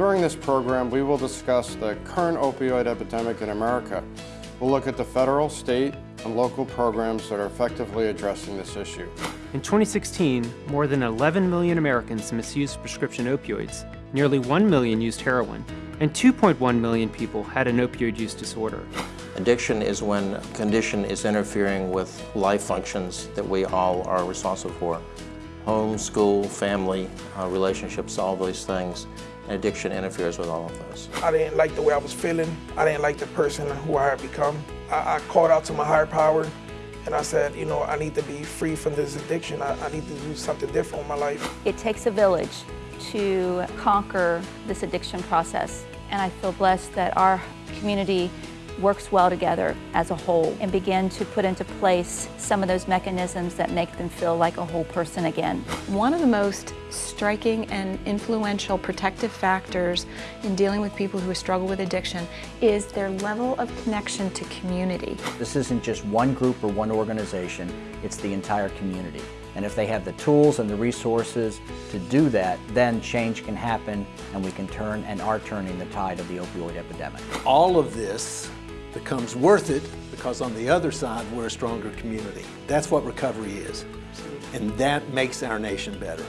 During this program, we will discuss the current opioid epidemic in America. We'll look at the federal, state, and local programs that are effectively addressing this issue. In 2016, more than 11 million Americans misused prescription opioids, nearly 1 million used heroin, and 2.1 million people had an opioid use disorder. Addiction is when a condition is interfering with life functions that we all are responsible for. Home, school, family, uh, relationships, all those things. And addiction interferes with all of those. I didn't like the way I was feeling. I didn't like the person who I had become. I, I called out to my higher power and I said, you know, I need to be free from this addiction. I, I need to do something different in my life. It takes a village to conquer this addiction process. And I feel blessed that our community works well together as a whole and begin to put into place some of those mechanisms that make them feel like a whole person again. One of the most striking and influential protective factors in dealing with people who struggle with addiction is their level of connection to community. This isn't just one group or one organization, it's the entire community. And if they have the tools and the resources to do that, then change can happen and we can turn and are turning the tide of the opioid epidemic. All of this becomes worth it because on the other side, we're a stronger community. That's what recovery is. And that makes our nation better.